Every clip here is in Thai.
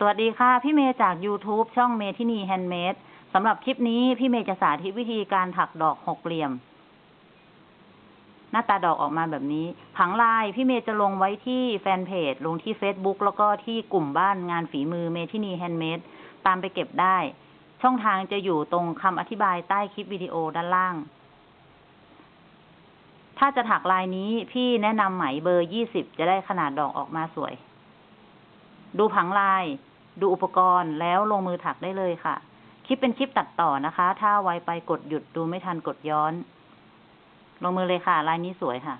สวัสดีค่ะ พี่เมย์จาก YouTube ช่องเมทินีแฮนด์เมดสำหรับคลิปนี้พี่เมย์จะสาธิตวิธีการถักดอกหกเหลี่ยม หน้าตาดอกออกมาแบบนี้ ผังลายพี่เมย์จะลงไว้ที่แฟนเพจ ลงที่ Facebook แล้วก็ที่กลุ่มบ้านงานฝีมือเมทินีแฮนด์เมดตามไปเก็บได้ ช่องทางจะอยู่ตรงคำอธิบายใต้คลิปวิดีโอด้านล่าง ถ้าจะถักลายนี้พี่แนะนำไหมเบอร์ยี่สิบจะได้ขนาดดอกออกมาสวย ดูผังลาย ดูอุปกรณ์แล้วลงมือถักได้เลยค่ะ คลิปเป็นคลิปตัดต่อนะคะ ถ้าไวไปกดหยุดดูไม่ทันกดย้อน ลงมือเลยค่ะ ลายนี้สวยค่ะ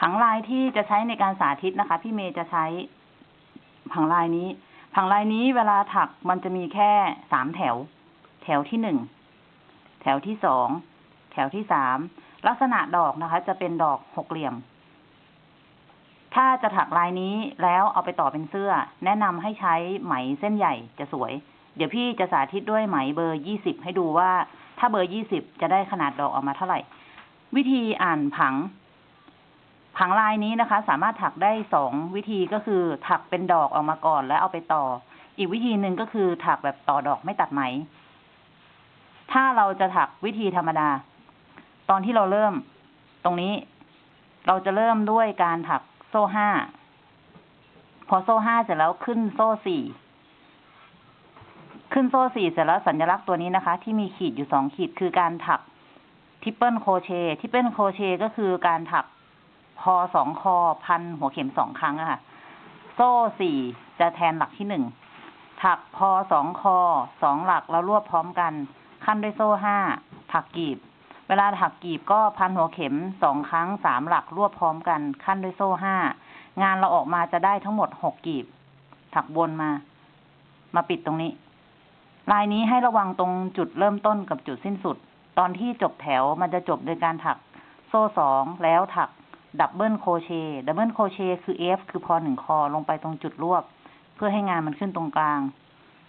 ผังลายที่จะใช้ในการสาธิตนะคะ พี่เมย์จะใช้ผังลายนี้ ผังลายนี้เวลาถักมันจะมีแค่สามแถว แถวที่หนึ่ง แถวที่สอง แถวที่สาม ลักษณะดอกนะคะ จะเป็นดอกหกเหลี่ยม ถ้าจะถักลายนี้แล้วเอาไปต่อเป็นเสื้อ แนะนำให้ใช้ไหมเส้นใหญ่จะสวย เดี๋ยวพี่จะสาธิตด้วยไหมเบอร์ยี่สิบให้ดูว่า ถ้าเบอร์ยี่สิบจะได้ขนาดดอกออกมาเท่าไหร่ วิธีอ่านผัง ผังลายนี้นะคะ สามารถถักได้สองวิธีก็คือถักเป็นดอกออกมาก่อนแล้วเอาไปต่อ อีกวิธีหนึ่งก็คือถักแบบต่อดอกไม่ตัดไหม ถ้าเราจะถักวิธีธรรมดา ตอนที่เราเริ่ม ตรงนี้ เราจะเริ่มด้วยการถัก โซ่ห้า พอโซ่ห้าเสร็จแล้วขึ้นโซ่สี่ ขึ้นโซ่สี่เสร็จแล้วสัญลักษณ์ตัวนี้นะคะ ที่มีขีดอยู่สองขีดคือการถัก triple crochet triple crochet ก็คือการถักพอสองคอพันหัวเข็มสองครั้งอะค่ะ โซ่สี่จะแทนหลักที่หนึ่ง ถักพอสองคอสองหลักแล้วรวบพร้อมกัน ขั้นด้วยโซ่ห้าถักกีบ เวลาถักกีบก็พันหัวเข็มสองครั้งสามหลักรวบพร้อมกันขั้นด้วยโซ่ห้างานเราออกมาจะได้ทั้งหมดหกกีบ ถักวนมา มาปิดตรงนี้ ลายนี้ให้ระวังตรงจุดเริ่มต้นกับจุดสิ้นสุด ตอนที่จบแถวมันจะจบโดยการถักโซ่สองแล้วถัก double crochet double crochet คือ F คือพอหนึ่งคอลงไปตรงจุดรวบ เพื่อให้งานมันขึ้นตรงกลาง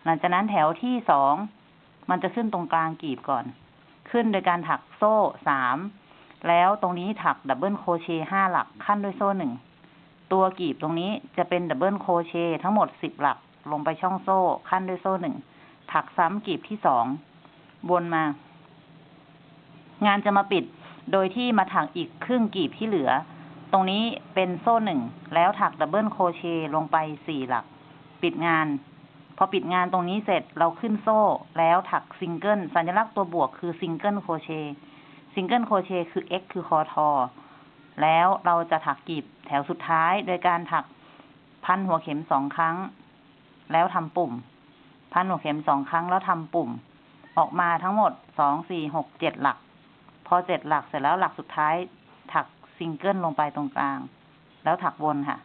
หลังจากนั้นแถวที่สองมันจะขึ้นตรงกลางกีบก่อน ขึ้นโดยการถักโซ่สามแล้วตรงนี้ถัก double crochet ห้าหลักขั้นด้วยโซ่หนึ่งตัวกีบตรงนี้จะเป็น double crochet ทั้งหมดสิบหลักลงไปช่องโซ่ขั้นด้วยโซ่หนึ่งถักซ้ำกีบที่สองวนมา งานจะมาปิดโดยที่มาถักอีกครึ่งกีบที่เหลือ ตรงนี้เป็นโซ่หนึ่งแล้วถัก double crochet ลงไปสี่หลัก ปิดงาน พอปิดงานตรงนี้เสร็จเราขึ้นโซ่แล้วถักซิงเกิลสัญลักษณ์ตัวบวกคือ single crochet single crochet คือ x คือคอทอแล้วเราจะถักกีบแถวสุดท้าย โดยการถักพันหัวเข็มสองครั้ง แล้วทำปุ่ม พันหัวเข็มสองครั้งแล้วทำปุ่ม ออกมาทั้งหมดสองสี่หกเจ็ดหลัก พอเจ็ดหลักเสร็จแล้วหลักสุดท้าย ถักซิงเกิลลงไปตรงกลาง แล้วถักวนค่ะ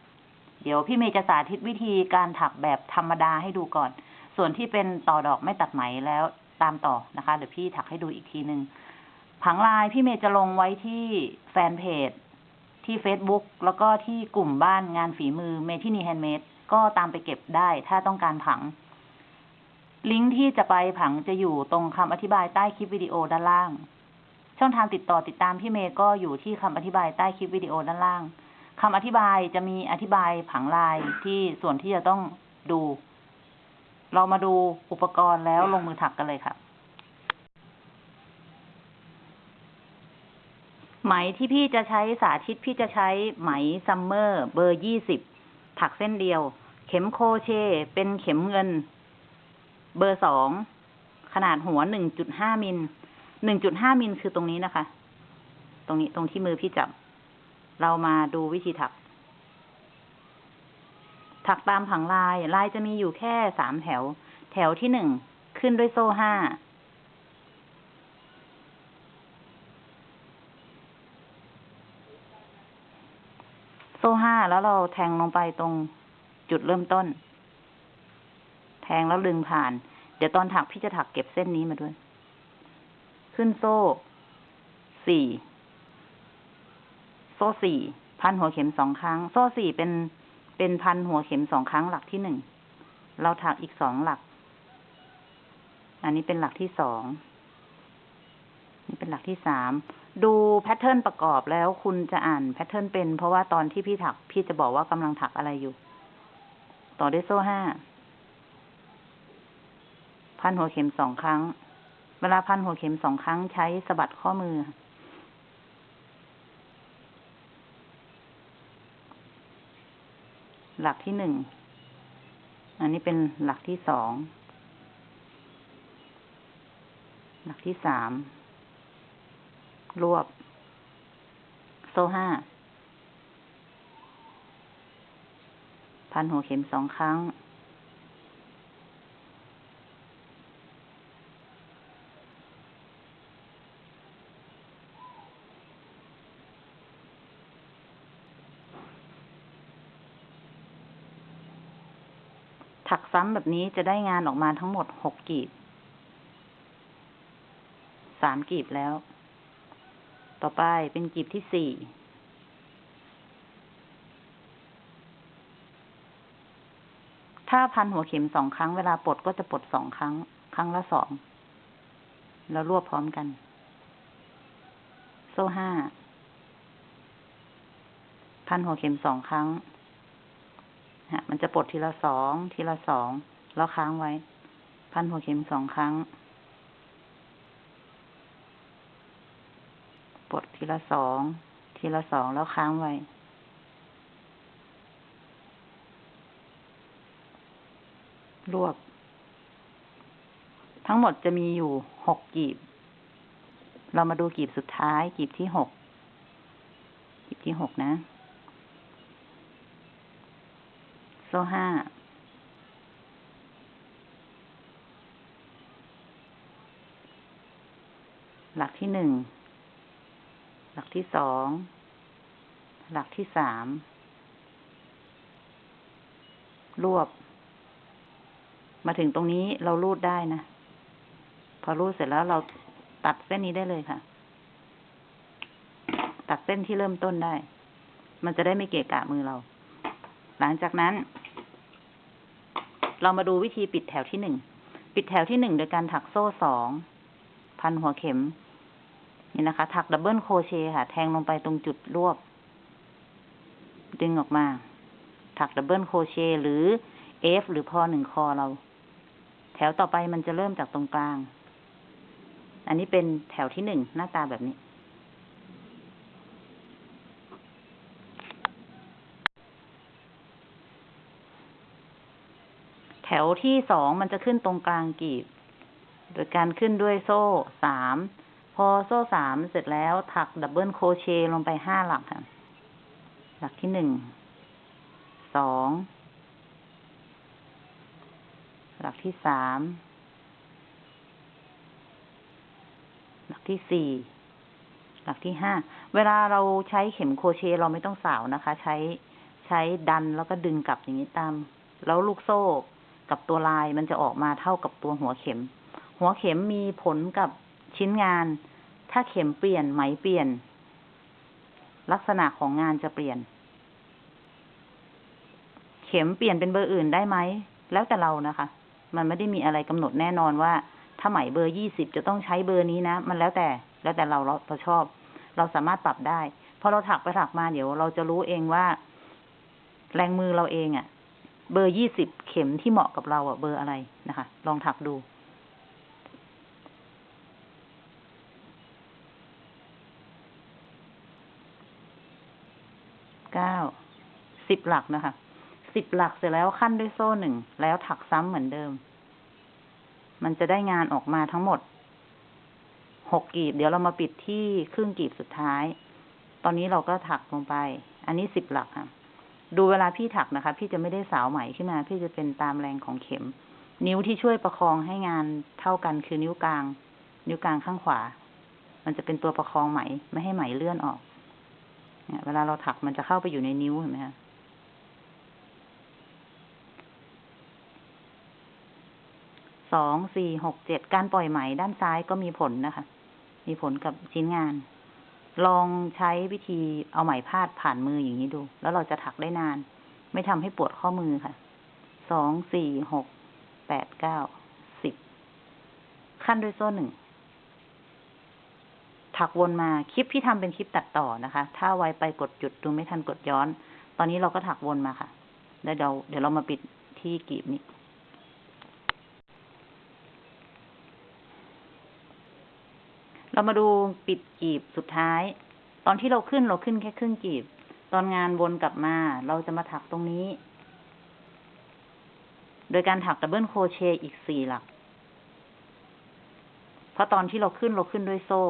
เดี๋ยวพี่เมย์จะสาธิตวิธีการถักแบบธรรมดาให้ดูก่อน ส่วนที่เป็นต่อดอกไม่ตัดไหมแล้วตามต่อนะคะ เดี๋ยวพี่ถักให้ดูอีกทีหนึ่งผังลายพี่เมย์จะลงไว้ที่แฟนเพจ ที่ Facebook แล้วก็ที่กลุ่มบ้านงานฝีมือเมทินีแฮนด์เมดก็ตามไปเก็บได้ถ้าต้องการผัง ลิงก์ที่จะไปผังจะอยู่ตรงคำอธิบายใต้คลิปวิดีโอด้านล่าง ช่องทางติดต่อติดตามพี่เมย์ก็อยู่ที่คำอธิบายใต้คลิปวิดีโอด้านล่าง คำอธิบายจะมีอธิบายผังลายที่ส่วนที่จะต้องดู เรามาดูอุปกรณ์แล้วลงมือถักกันเลยค่ะ ไหมที่พี่จะใช้สาธิตพี่จะใช้ไหมซัมเมอร์เบอร์ยี่สิบถักเส้นเดียว เข็ม crochet เป็นเข็มเงิน เบอร์สองขนาดหัวหนึ่งจุดห้ามิลหนึ่งจุดห้ามิลคือตรงนี้นะคะ ตรงนี้ตรงที่มือพี่จับ เรามาดูวิธีถัก ถักตามผังลาย ลายจะมีอยู่แค่สามแถว แถวที่หนึ่งขึ้นด้วยโซ่ห้า โซ่ห้าแล้วเราแทงลงไปตรงจุดเริ่มต้น แทงแล้วดึงผ่าน เดี๋ยวตอนถักพี่จะถักเก็บเส้นนี้มาด้วย ขึ้นโซ่สี่ ซ่สี่พันหัวเข็มสองครั้ง โซ่สี่เป็นเป็นพันหัวเข็มสองครั้งหลักที่หนึ่ง เราถักอีกสองหลัก อันนี้เป็นหลักที่สอง นี่เป็นหลักที่สาม ดู pattern ประกอบแล้วคุณจะอ่าน pattern เป็น เพราะว่าตอนที่พี่ถัก พี่จะบอกว่ากำลังถักอะไรอยู่ ต่อด้วยโซ่ห้า พันหัวเข็มสองครั้ง เวลาพันหัวเข็มสองครั้งใช้สะบัดข้อมือ หลักที่หนึ่ง อันนี้เป็นหลักที่สอง หลักที่สาม รวบ โซ่ห้า พันหัวเข็มสองครั้ง ซ้ำแบบนี้จะได้งานออกมาทั้งหมดหกกีบสามกีบแล้ว ต่อไปเป็นกีบที่สี่ถ้าพันหัวเข็มสองครั้งเวลาปลดก็จะปลดสองครั้ง ครั้งละสอง แล้วรวบพร้อมกัน โซ่ห้า พันหัวเข็มสองครั้ง ฮะ มันจะปลดทีละสองทีละสองแล้วค้างไว้ พันหัวเข็มสองครั้ง ปลดทีละสองทีละสองแล้วค้างไว้รวบ ทั้งหมดจะมีอยู่หกกีบ เรามาดูกีบสุดท้าย กีบที่หกกีบที่หกนะ โซ่ห้าหลักที่หนึ่ง หลักที่สอง หลักที่สาม รวบ มาถึงตรงนี้เรารูดได้นะ พอรูดเสร็จแล้วเราตัดเส้นนี้ได้เลยค่ะ ตัดเส้นที่เริ่มต้นได้ มันจะได้ไม่เกะกะมือเรา หลังจากนั้น เรามาดูวิธีปิดแถวที่หนึ่ง ปิดแถวที่หนึ่งโดยการถักโซ่สอง พันหัวเข็ม นี่นะคะ ถัก double crochet ค่ะ แทงลงไปตรงจุดรวบ ดึงออกมา ถัก double crochet หรือF หรือพอหนึ่งคอเรา แถวต่อไปมันจะเริ่มจากตรงกลาง อันนี้เป็นแถวที่หนึ่งหน้าตาแบบนี้ แถวที่สองมันจะขึ้นตรงกลางกีบ โดยการขึ้นด้วยโซ่สาม พอโซ่สามเสร็จแล้วถัก double crochet ลงไปห้าหลักค่ะ หลักที่หนึ่ง สอง หลักที่สาม หลักที่สี่ หลักที่ห้า เวลาเราใช้เข็มโคเชต์เราไม่ต้องสาวนะคะ ใช้ใช้ดันแล้วก็ดึงกลับอย่างนี้ตาม แล้วลูกโซ่ กับตัวลายมันจะออกมาเท่ากับตัวหัวเข็ม หัวเข็มมีผลกับชิ้นงาน ถ้าเข็มเปลี่ยนไหมเปลี่ยน ลักษณะของงานจะเปลี่ยน เข็มเปลี่ยนเป็นเบอร์อื่นได้ไหม แล้วแต่เรานะคะ มันไม่ได้มีอะไรกำหนดแน่นอนว่า ถ้าไหมเบอร์ยี่สิบจะต้องใช้เบอร์นี้นะ มันแล้วแต่ แล้วแต่เราเราเราชอบ เราสามารถปรับได้พอเราถักไปถักมาเดี๋ยวเราจะรู้เองว่า แรงมือเราเองอะ่ะ เบอร์ยี่สิบเข็มที่เหมาะกับเราอะ่ะเบอร์อะไรนะคะ ลองถักดู เก้า สิบหลักนะคะ สิบหลักเสร็จแล้วขั้นด้วยโซ่หนึ่ง แล้วถักซ้ำเหมือนเดิม มันจะได้งานออกมาทั้งหมดหกกีบ เดี๋ยวเรามาปิดที่ครึ่งกีบสุดท้าย ตอนนี้เราก็ถักลงไป อันนี้สิบหลักค่ะ ดูเวลาพี่ถักนะคะ พี่จะไม่ได้สาวไหมขึ้นมา พี่จะเป็นตามแรงของเข็ม นิ้วที่ช่วยประคองให้งานเท่ากันคือนิ้วกลาง นิ้วกลางข้างขวา มันจะเป็นตัวประคองไหม ไม่ให้ไหมเลื่อนออกเนี่ยเวลาเราถักมันจะเข้าไปอยู่ในนิ้วเห็นไหมคะสองสี่หกเจ็ดการปล่อยไหมด้านซ้ายก็มีผลนะคะ มีผลกับชิ้นงาน ลองใช้วิธีเอาไหมพาดผ่านมืออย่างนี้ดู แล้วเราจะถักได้นาน ไม่ทำให้ปวดข้อมือค่ะ สอง สี่ หก แปด เก้า สิบ ขั้นด้วยโซ่หนึ่ง ถักวนมา คลิปที่ทำเป็นคลิปตัดต่อนะคะ ถ้าไวไปกดหยุดดูไม่ทันกดย้อน ตอนนี้เราก็ถักวนมาค่ะ แล้วเดี๋ยวเดี๋ยวเรามาปิดที่กีบนี้ เรามาดูปิดกีบสุดท้าย ตอนที่เราขึ้นเราขึ้นแค่ครึ่งกีบ ตอนงานวนกลับมา เราจะมาถักตรงนี้ โดยการถัก double crochet อีกสี่หลัก เพราะตอนที่เราขึ้นเราขึ้นด้วยโซ่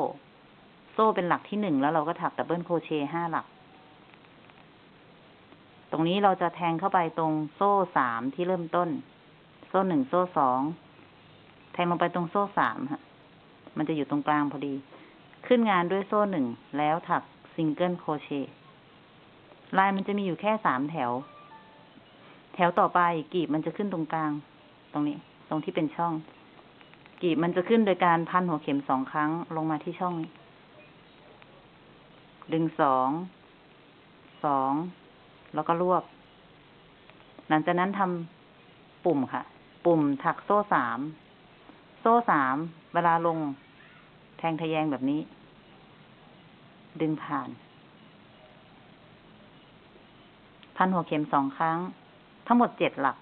โซ่เป็นหลักที่หนึ่งแล้วเราก็ถัก double crochet ห้าหลัก ตรงนี้เราจะแทงเข้าไปตรงโซ่สามที่เริ่มต้น โซ่หนึ่งโซ่สอง แทงลงไปตรงโซ่สามฮะ มันจะอยู่ตรงกลางพอดี ขึ้นงานด้วยโซ่หนึ่งแล้วถัก single crochet ลายมันจะมีอยู่แค่สามแถว แถวต่อไปกีบมันจะขึ้นตรงกลาง ตรงนี้ ตรงที่เป็นช่อง กีบมันจะขึ้นโดยการพันหัวเข็มสองครั้งลงมาที่ช่องนี้ดึงสอง สอง แล้วก็รวบ หลังจากนั้นทำปุ่มค่ะ ปุ่มถักโซ่สาม โซ่สามเวลาลง แทงทะแยงแบบนี้ ดึงผ่าน พันหัวเข็มสองครั้ง ทั้งหมดเจ็ดหลัก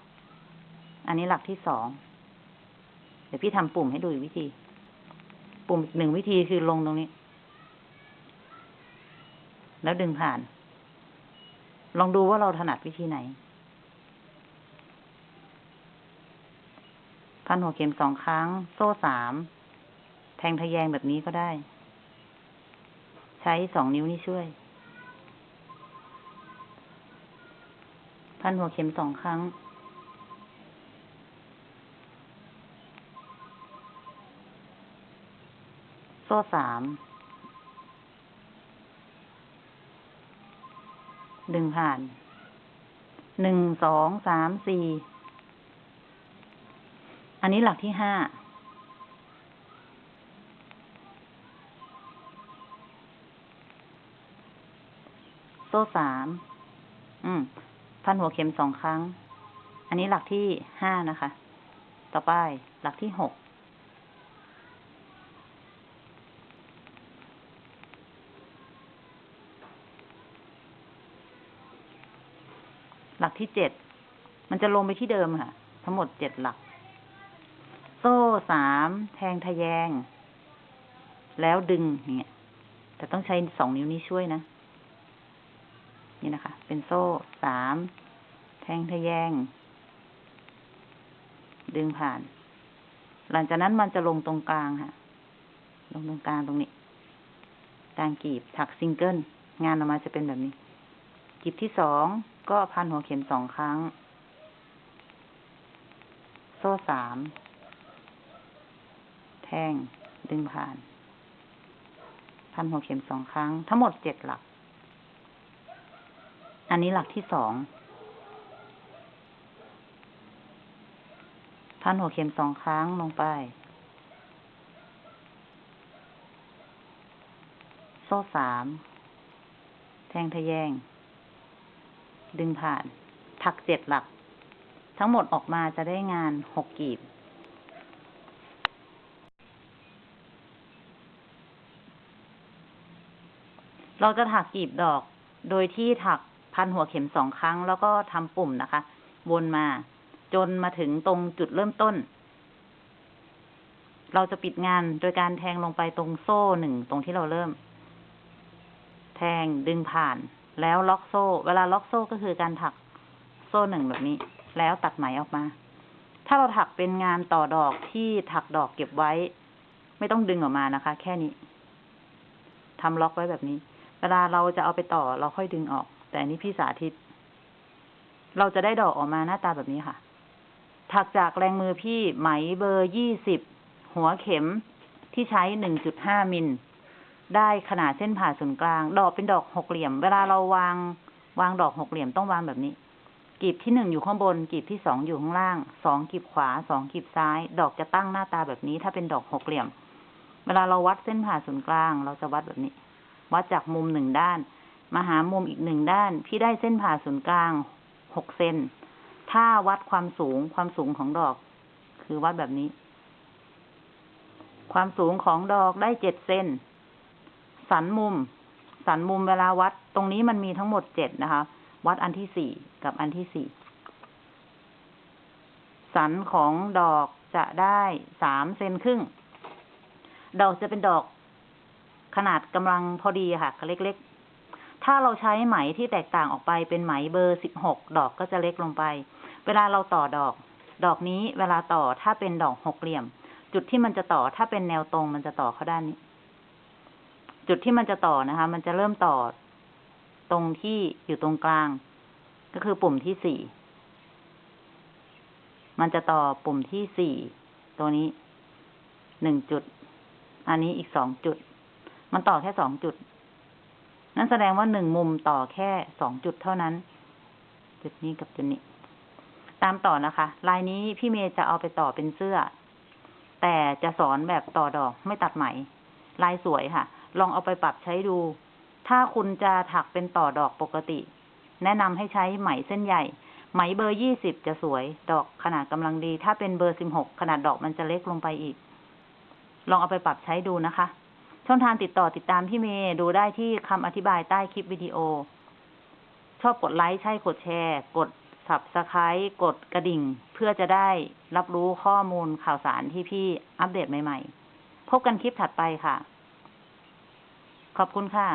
อันนี้หลักที่สอง เดี๋ยวพี่ทำปุ่มให้ดูอีกวิธี ปุ่มอีกหนึ่งวิธีคือลงตรงนี้ แล้วดึงผ่าน ลองดูว่าเราถนัดวิธีไหน พันหัวเข็มสองครั้ง โซ่สาม แทงทะแยงแบบนี้ก็ได้ ใช้สองนิ้วนี่ช่วย พันหัวเข็มสองครั้ง โซ่สาม ดึงผ่าน หนึ่ง สอง สาม สี่ อันนี้หลักที่ห้า โซ่สาม อืม พันหัวเข็มสองครั้ง อันนี้หลักที่ห้านะคะ ต่อไปหลักที่หก หลักที่เจ็ด มันจะลงไปที่เดิมค่ะ ทั้งหมดเจ็ดหลัก สามแทงทะแยง แล้วดึงอย่างเงี้ยแต่ต้องใช้สองนิ้วนี้ช่วยนะ นี่นะคะ เป็นโซ่สามแทงทะแยง ดึงผ่าน หลังจากนั้นมันจะลงตรงกลางค่ะ ลงตรงกลางตรงนี้กลางกีบถักซิงเกิล งานออกมาจะเป็นแบบนี้ กีบที่สองก็พันหัวเข็มสองครั้ง โซ่สาม แทงดึงผ่าน พันหัวเข็มสองครั้ง ทั้งหมดเจ็ดหลัก อันนี้หลักที่สอง พันหัวเข็มสองครั้งลงไป โซ่สาม แทงทะแยง ดึงผ่าน ถักเจ็ดหลัก ทั้งหมดออกมาจะได้งานหกกีบ เราจะถักกีบดอก โดยที่ถักพันหัวเข็มสองครั้ง แล้วก็ทำปุ่มนะคะ วนมา จนมาถึงตรงจุดเริ่มต้น เราจะปิดงานโดยการแทงลงไปตรงโซ่หนึ่งตรงที่เราเริ่ม แทงดึงผ่าน แล้วล็อกโซ่ เวลาล็อกโซ่ก็คือการถักโซ่หนึ่งแบบนี้ แล้วตัดไหมออกมา ถ้าเราถักเป็นงานต่อดอกที่ถักดอกเก็บไว้ ไม่ต้องดึงออกมานะคะ แค่นี้ทำล็อกไว้แบบนี้ เวลาเราจะเอาไปต่อเราค่อยดึงออก แต่อันนี้พี่สาธิต เราจะได้ดอกออกมาหน้าตาแบบนี้ค่ะ ถักจากแรงมือพี่ไหมเบอร์ยี่สิบหัวเข็มที่ใช้หนึ่งจุดห้ามิล ได้ขนาดเส้นผ่าศูนย์กลาง ดอกเป็นดอกหกเหลี่ยม เวลาเราวาง วางดอกหกเหลี่ยมต้องวางแบบนี้กีบที่หนึ่งอยู่ข้างบน กีบที่สองอยู่ข้างล่าง สองกีบขวา สองกีบซ้าย ดอกจะตั้งหน้าตาแบบนี้ ถ้าเป็นดอกหกเหลี่ยม เวลาเราวัดเส้นผ่าศูนย์กลาง เราจะวัดแบบนี้ วัดจากมุมหนึ่งด้าน มาหามุมอีกหนึ่งด้าน พี่ได้เส้นผ่าศูนย์กลางหกเซน ถ้าวัดความสูงความสูงของดอก คือวัดแบบนี้ ความสูงของดอกได้เจ็ดเซน สันมุม สันมุมเวลาวัด ตรงนี้มันมีทั้งหมดเจ็ดนะคะ วัดอันที่สี่กับอันที่สี่ สันของดอกจะได้สามเซนครึ่ง ดอกจะเป็นดอก ขนาดกำลังพอดีค่ะเล็กๆ ถ้าเราใช้ไหมที่แตกต่างออกไปเป็นไหมเบอร์สิบหกดอกก็จะเล็กลงไป เวลาเราต่อดอก ดอกนี้เวลาต่อถ้าเป็นดอกหกเหลี่ยม จุดที่มันจะต่อถ้าเป็นแนวตรงมันจะต่อเข้าด้านนี้ จุดที่มันจะต่อนะคะ มันจะเริ่มต่อ ตรงที่อยู่ตรงกลาง ก็คือปุ่มที่สี่มันจะต่อปุ่มที่สี่ตัวนี้หนึ่งจุด อันนี้อีกสองจุด มันต่อแค่สองจุด นั่นแสดงว่าหนึ่งมุมต่อแค่สองจุดเท่านั้น จุดนี้กับจุดนี้ ตามต่อนะคะ ลายนี้พี่เมย์จะเอาไปต่อเป็นเสื้อ แต่จะสอนแบบต่อดอกไม่ตัดไหม ลายสวยค่ะ ลองเอาไปปรับใช้ดู ถ้าคุณจะถักเป็นต่อดอกปกติ แนะนำให้ใช้ไหมเส้นใหญ่ ไหมเบอร์ยี่สิบจะสวย ดอกขนาดกำลังดี ถ้าเป็นเบอร์สิบหกขนาดดอกมันจะเล็กลงไปอีก ลองเอาไปปรับใช้ดูนะคะ ช่องทางติดต่อติดตามพี่เมย์ดูได้ที่คำอธิบายใต้คลิปวิดีโอ ชอบกดไลค์ใช่กดแชร์ กด subscribe กดกระดิ่ง เพื่อจะได้รับรู้ข้อมูลข่าวสารที่พี่อัปเดตใหม่ ๆ พบกันคลิปถัดไปค่ะ ขอบคุณค่ะ